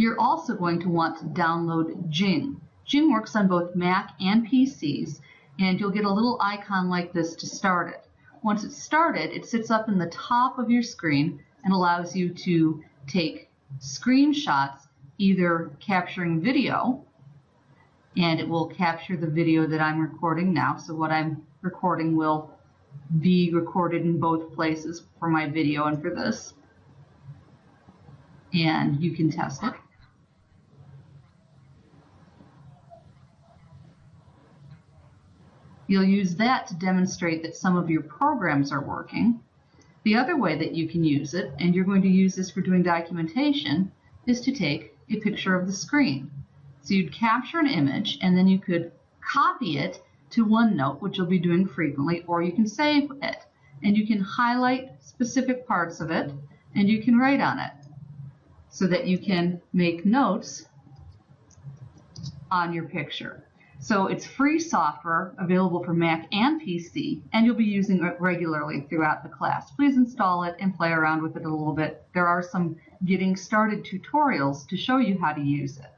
You're also going to want to download Jing. Jing works on both Mac and PCs, and you'll get a little icon like this to start it. Once it's started, it sits up in the top of your screen and allows you to take screenshots, either capturing video, and it will capture the video that I'm recording now. So what I'm recording will be recorded in both places for my video and for this. And you can test it. You'll use that to demonstrate that some of your programs are working. The other way that you can use it, and you're going to use this for doing documentation, is to take a picture of the screen. So you'd capture an image and then you could copy it to OneNote, which you'll be doing frequently, or you can save it. And you can highlight specific parts of it and you can write on it so that you can make notes on your picture. So it's free software available for Mac and PC, and you'll be using it regularly throughout the class. Please install it and play around with it a little bit. There are some getting started tutorials to show you how to use it.